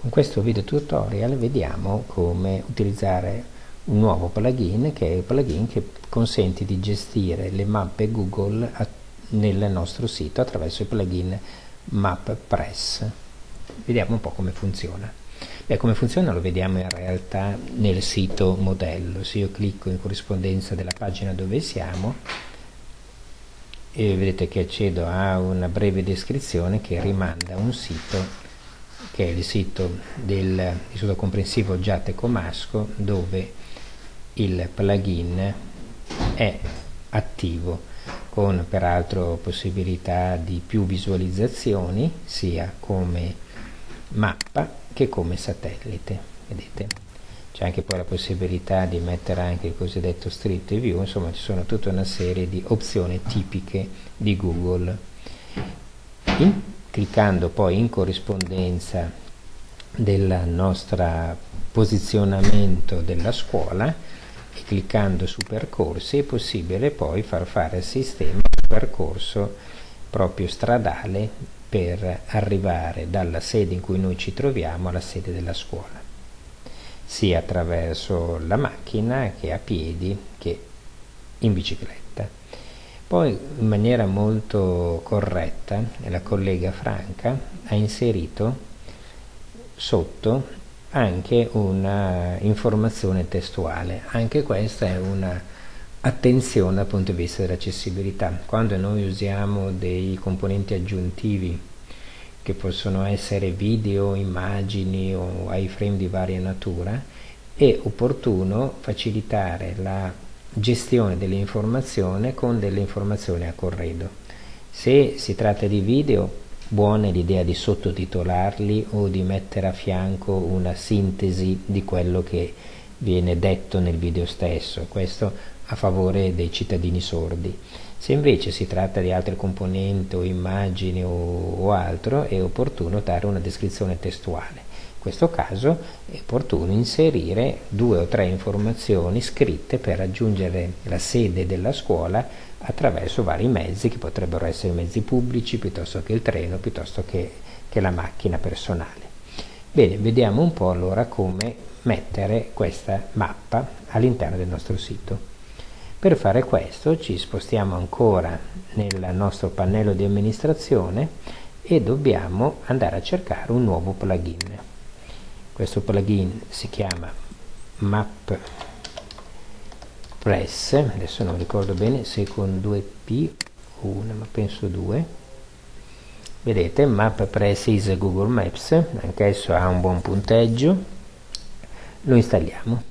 Con questo video tutorial vediamo come utilizzare un nuovo plugin che è il plugin che consente di gestire le mappe Google nel nostro sito attraverso il plugin MapPress. Vediamo un po' come funziona. Beh, come funziona lo vediamo in realtà nel sito modello. Se io clicco in corrispondenza della pagina dove siamo, vedete che accedo a una breve descrizione che rimanda a un sito che è il sito del Istituto Comprensivo Giate Comasco dove il plugin è attivo con peraltro possibilità di più visualizzazioni sia come mappa che come satellite. Vedete? C'è anche poi la possibilità di mettere anche il cosiddetto street view. Insomma ci sono tutta una serie di opzioni tipiche di Google. In cliccando poi in corrispondenza del nostro posizionamento della scuola e cliccando su percorsi è possibile poi far fare al sistema un percorso proprio stradale per arrivare dalla sede in cui noi ci troviamo alla sede della scuola sia attraverso la macchina che a piedi che in bicicletta poi in maniera molto corretta la collega Franca ha inserito sotto anche una informazione testuale. Anche questa è una attenzione dal punto di vista dell'accessibilità. Quando noi usiamo dei componenti aggiuntivi che possono essere video, immagini o iframe di varia natura, è opportuno facilitare la gestione dell'informazione con delle informazioni a corredo. Se si tratta di video, buona l'idea di sottotitolarli o di mettere a fianco una sintesi di quello che viene detto nel video stesso, questo a favore dei cittadini sordi. Se invece si tratta di altre componenti o immagini o, o altro, è opportuno dare una descrizione testuale. Questo caso è opportuno inserire due o tre informazioni scritte per raggiungere la sede della scuola attraverso vari mezzi che potrebbero essere mezzi pubblici piuttosto che il treno, piuttosto che, che la macchina personale. Bene, vediamo un po' allora come mettere questa mappa all'interno del nostro sito. Per fare questo ci spostiamo ancora nel nostro pannello di amministrazione e dobbiamo andare a cercare un nuovo plugin questo plugin si chiama map press adesso non ricordo bene se con 2p o una ma penso 2 vedete map press is google maps anche esso ha un buon punteggio. Lo installiamo.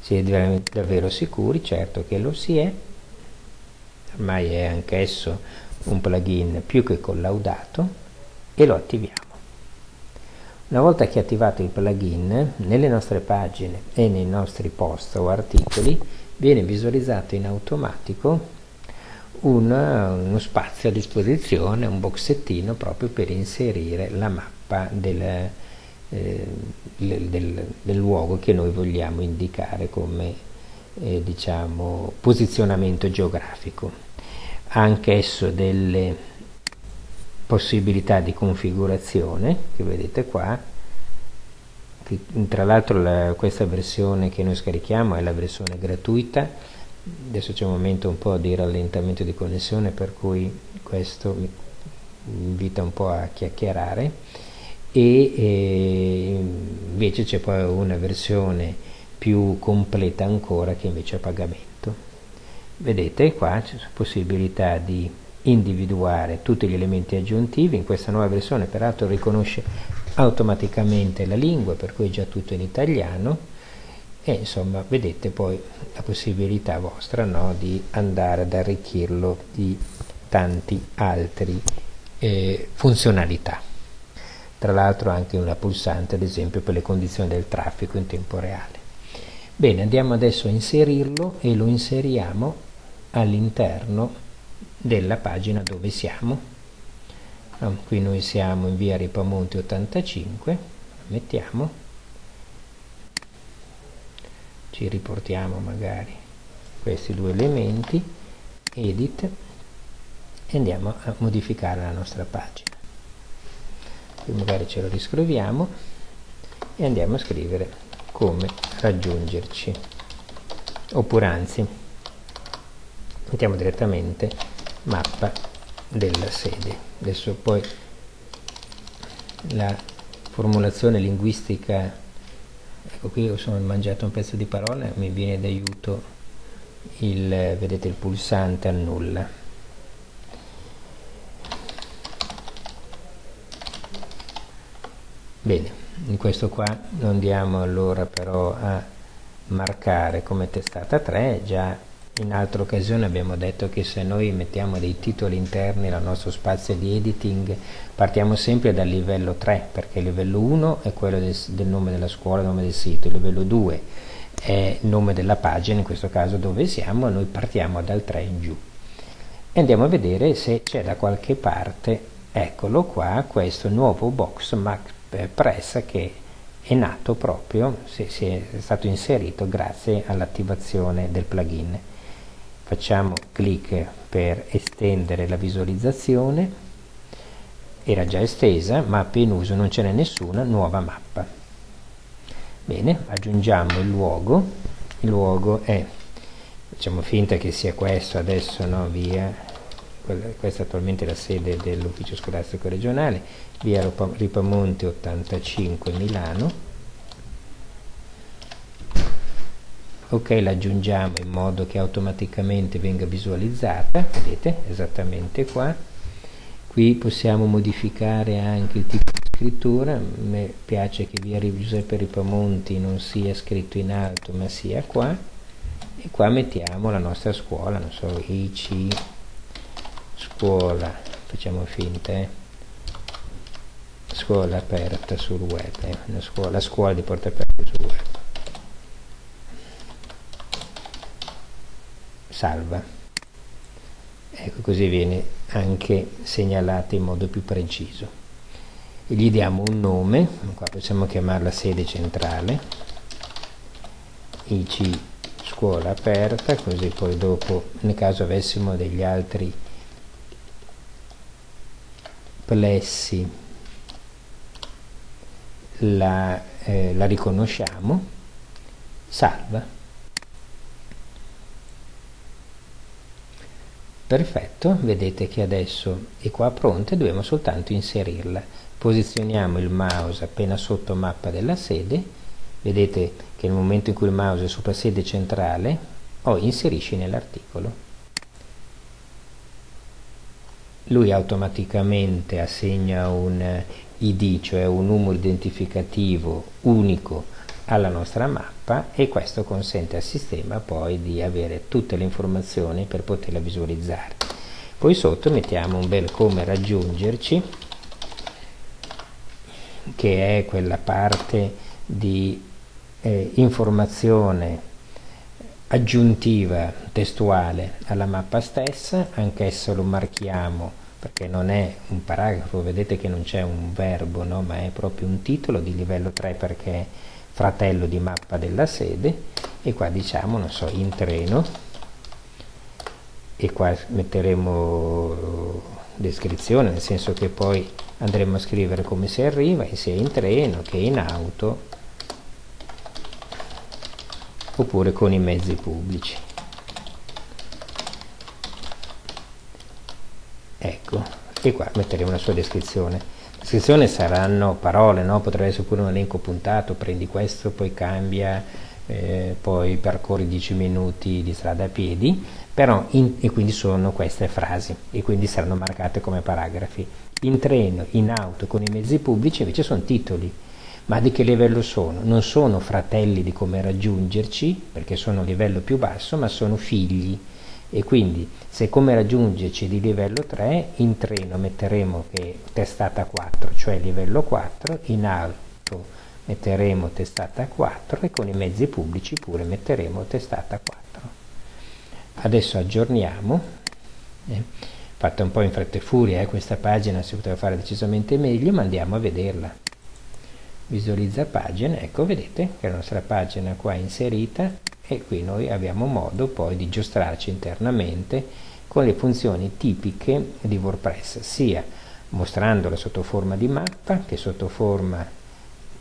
Si è davvero sicuri? Certo che lo si è. Ormai è anch'esso un plugin più che collaudato e lo attiviamo una volta che attivato il plugin, nelle nostre pagine e nei nostri post o articoli viene visualizzato in automatico un, uno spazio a disposizione, un boxettino proprio per inserire la mappa del, eh, del, del luogo che noi vogliamo indicare come eh, diciamo, posizionamento geografico. Ha anch'esso delle possibilità di configurazione che vedete qua che, tra l'altro questa versione che noi scarichiamo è la versione gratuita. Adesso c'è un momento un po' di rallentamento di connessione per cui questo mi invita un po' a chiacchierare. E, e invece c'è poi una versione più completa ancora che invece è a pagamento. Vedete qua c'è possibilità di individuare tutti gli elementi aggiuntivi, in questa nuova versione peraltro riconosce automaticamente la lingua, per cui è già tutto in italiano, e insomma vedete poi la possibilità vostra no, di andare ad arricchirlo di tanti altri eh, funzionalità. Tra l'altro anche una pulsante ad esempio per le condizioni del traffico in tempo reale. Bene, andiamo adesso a inserirlo e lo inseriamo all'interno della pagina dove siamo. Qui noi siamo in via Ripamonti 85 mettiamo. Ci riportiamo magari questi due elementi edit e andiamo a modificare la nostra pagina. Qui magari ce lo riscriviamo e andiamo a scrivere come raggiungerci. Oppure anzi mettiamo direttamente mappa della sede. Adesso poi la formulazione linguistica ecco qui ho sono mangiato un pezzo di parola mi viene d'aiuto il vedete il pulsante annulla bene in questo qua andiamo allora però a marcare come testata 3 già in altre occasioni abbiamo detto che se noi mettiamo dei titoli interni al nostro spazio di editing partiamo sempre dal livello 3 perché il livello 1 è quello del, del nome della scuola, il nome del sito, il livello 2 è il nome della pagina, in questo caso dove siamo, noi partiamo dal 3 in giù. E andiamo a vedere se c'è da qualche parte, eccolo qua, questo nuovo box Mac Press che è nato proprio, si è stato inserito grazie all'attivazione del plugin facciamo clic per estendere la visualizzazione. Era già estesa mappa in uso non ce n'è nessuna nuova mappa. Bene aggiungiamo il luogo. Il luogo è facciamo finta che sia questo adesso no via. Questa attualmente la sede dell'ufficio scolastico regionale via Ripamonte 85 Milano ok la aggiungiamo in modo che automaticamente venga visualizzata vedete esattamente qua. Qui possiamo modificare anche il tipo di scrittura. Me piace che via Giuseppe Ripamonti non sia scritto in alto ma sia qua. E qua mettiamo la nostra scuola non so IC scuola. Facciamo finta eh? scuola aperta sul web eh? scuola, la scuola di porta aperta sul web salva. Ecco così viene anche segnalata in modo più preciso. E gli diamo un nome qua possiamo chiamarla sede centrale IC scuola aperta così poi dopo nel caso avessimo degli altri plessi la, eh, la riconosciamo salva perfetto vedete che adesso è qua pronta e dobbiamo soltanto inserirla posizioniamo il mouse appena sotto mappa della sede. Vedete che nel momento in cui il mouse è sopra sede centrale o inserisci nell'articolo. Lui automaticamente assegna un id cioè un numero identificativo unico alla nostra mappa e questo consente al sistema poi di avere tutte le informazioni per poterla visualizzare poi sotto mettiamo un bel come raggiungerci che è quella parte di eh, informazione aggiuntiva testuale alla mappa stessa anch'esso lo marchiamo perché non è un paragrafo vedete che non c'è un verbo no? ma è proprio un titolo di livello 3 perché fratello di mappa della sede e qua diciamo non so in treno e qua metteremo descrizione nel senso che poi andremo a scrivere come si arriva sia in treno che in auto oppure con i mezzi pubblici. Ecco e qua metteremo la sua descrizione descrizione saranno parole, no? potrebbe essere pure un elenco puntato, prendi questo, poi cambia, eh, poi percorri 10 minuti di strada a piedi, però in, e quindi sono queste frasi e quindi saranno marcate come paragrafi. In treno, in auto, con i mezzi pubblici invece sono titoli, ma di che livello sono? Non sono fratelli di come raggiungerci, perché sono a livello più basso, ma sono figli e quindi se come raggiungerci di livello 3 in treno metteremo che testata 4 cioè livello 4 in alto metteremo testata 4 e con i mezzi pubblici pure metteremo testata 4 adesso aggiorniamo eh, fatta un po' in fretta e furia eh, questa pagina si poteva fare decisamente meglio ma andiamo a vederla. Visualizza pagina ecco vedete che la nostra pagina qua è inserita e qui noi abbiamo modo poi di giostrarci internamente con le funzioni tipiche di WordPress sia mostrandola sotto forma di mappa che sotto forma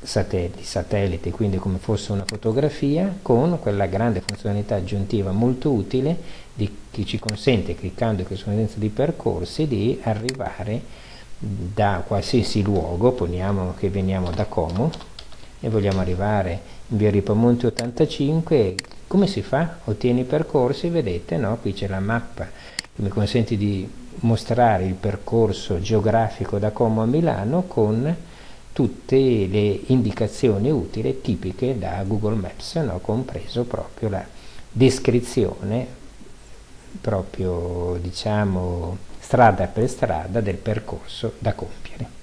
satellite, satellite, quindi come fosse una fotografia, con quella grande funzionalità aggiuntiva molto utile di, che ci consente, cliccando in corrispondenza di percorsi, di arrivare da qualsiasi luogo, poniamo che veniamo da Como e vogliamo arrivare in via Ripamonti 85, come si fa? Ottieni i percorsi, vedete, no? qui c'è la mappa che mi consente di mostrare il percorso geografico da Como a Milano con tutte le indicazioni utili tipiche da Google Maps, no? compreso proprio la descrizione proprio diciamo strada per strada del percorso da compiere.